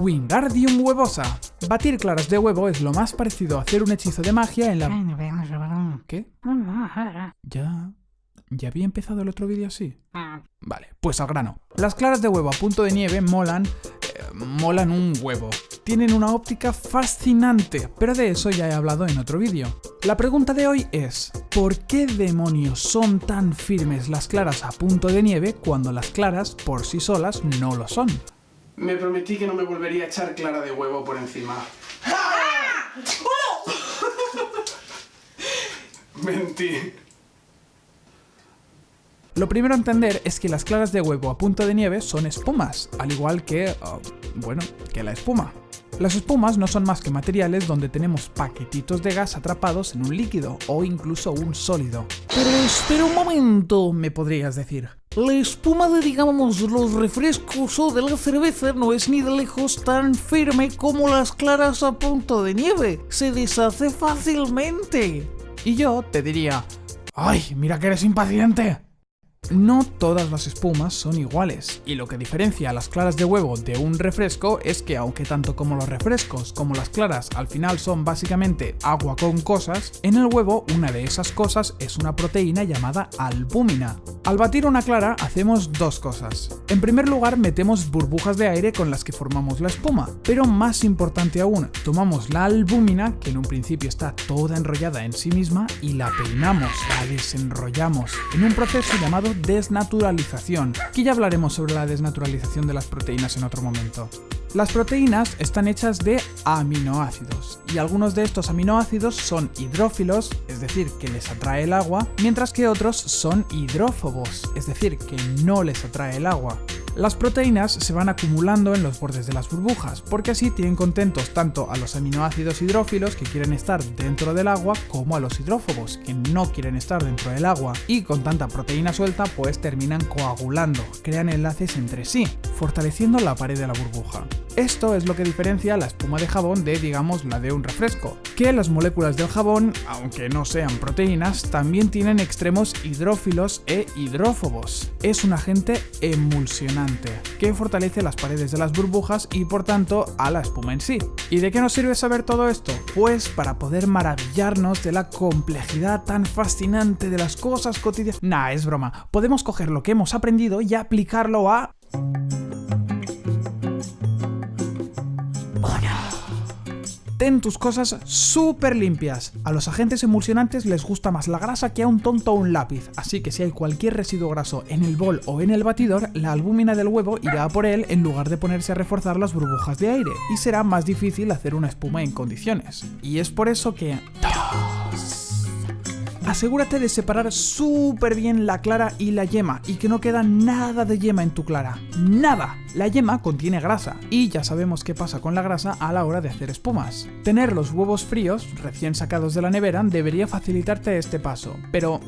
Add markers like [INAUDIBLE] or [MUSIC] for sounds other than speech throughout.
Wingardium Huevosa. Batir claras de huevo es lo más parecido a hacer un hechizo de magia en la... ¿Qué? Ya... ¿Ya había empezado el otro vídeo así? Vale, pues al grano. Las claras de huevo a punto de nieve molan... eh, molan un huevo. Tienen una óptica fascinante, pero de eso ya he hablado en otro vídeo. La pregunta de hoy es, ¿por qué demonios son tan firmes las claras a punto de nieve cuando las claras por sí solas no lo son? Me prometí que no me volvería a echar clara de huevo por encima. [LAUGHS] Mentí. Lo primero a entender es que las claras de huevo a punto de nieve son espumas, al igual que, ah, bueno, que la espuma. Las espumas no son más que materiales donde tenemos paquetitos de gas atrapados en un líquido o incluso un sólido. Pero espera un momento, me podrías decir. La espuma de, digamos, los refrescos o de la cerveza no es ni de lejos tan firme como las claras a punto de nieve. Se deshace fácilmente. Y yo te diría, ¡ay, mira que eres impaciente! No todas las espumas son iguales, y lo que diferencia a las claras de huevo de un refresco es que aunque tanto como los refrescos como las claras al final son básicamente agua con cosas, en el huevo una de esas cosas es una proteína llamada albúmina. Al batir una clara hacemos dos cosas. En primer lugar metemos burbujas de aire con las que formamos la espuma, pero más importante aún, tomamos la albúmina, que en un principio está toda enrollada en sí misma, y la peinamos, la desenrollamos, en un proceso llamado desnaturalización, que ya hablaremos sobre la desnaturalización de las proteínas en otro momento. Las proteínas están hechas de aminoácidos, y algunos de estos aminoácidos son hidrófilos, es decir, que les atrae el agua, mientras que otros son hidrófobos, es decir, que no les atrae el agua. Las proteínas se van acumulando en los bordes de las burbujas, porque así tienen contentos tanto a los aminoácidos hidrófilos que quieren estar dentro del agua como a los hidrófobos que no quieren estar dentro del agua. Y con tanta proteína suelta pues terminan coagulando, crean enlaces entre sí, fortaleciendo la pared de la burbuja. Esto es lo que diferencia la espuma de jabón de, digamos, la de un refresco, que las moléculas del jabón, aunque no sean proteínas, también tienen extremos hidrófilos e hidrófobos. Es un agente emulsionante, que fortalece las paredes de las burbujas y por tanto a la espuma en sí. ¿Y de qué nos sirve saber todo esto? Pues para poder maravillarnos de la complejidad tan fascinante de las cosas cotidianas. Nah, es broma. Podemos coger lo que hemos aprendido y aplicarlo a... Ten tus cosas súper limpias. A los agentes emulsionantes les gusta más la grasa que a un tonto o un lápiz, así que si hay cualquier residuo graso en el bol o en el batidor, la albúmina del huevo irá a por él en lugar de ponerse a reforzar las burbujas de aire, y será más difícil hacer una espuma en condiciones. Y es por eso que... Asegúrate de separar súper bien la clara y la yema y que no queda nada de yema en tu clara. ¡Nada! La yema contiene grasa y ya sabemos qué pasa con la grasa a la hora de hacer espumas. Tener los huevos fríos, recién sacados de la nevera, debería facilitarte este paso, pero...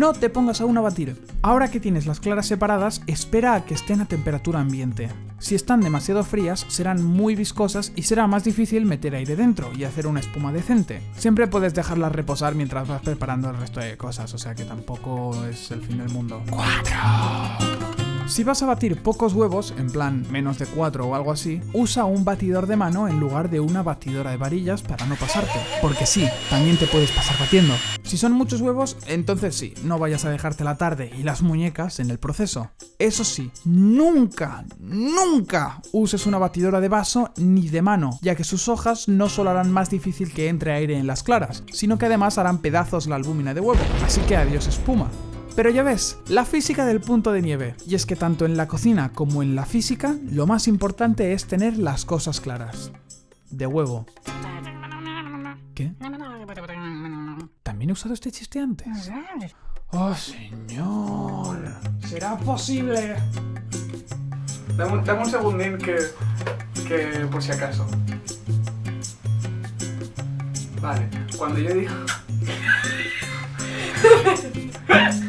No te pongas aún a batir. Ahora que tienes las claras separadas, espera a que estén a temperatura ambiente. Si están demasiado frías, serán muy viscosas y será más difícil meter aire dentro y hacer una espuma decente. Siempre puedes dejarlas reposar mientras vas preparando el resto de cosas, o sea que tampoco es el fin del mundo. Si vas a batir pocos huevos, en plan menos de 4 o algo así, usa un batidor de mano en lugar de una batidora de varillas para no pasarte. Porque sí, también te puedes pasar batiendo. Si son muchos huevos, entonces sí, no vayas a dejarte la tarde y las muñecas en el proceso. Eso sí, nunca, nunca uses una batidora de vaso ni de mano, ya que sus hojas no solo harán más difícil que entre aire en las claras, sino que además harán pedazos la albúmina de huevo. Así que adiós espuma. Pero ya ves, la física del punto de nieve. Y es que tanto en la cocina como en la física, lo más importante es tener las cosas claras. De huevo. ¿Qué? ¿También he usado este chiste antes? ¡Oh, señor! ¿Será posible? Dame, un- dame un segundín que, que por si acaso. Vale, cuando yo digo... [LAUGHS]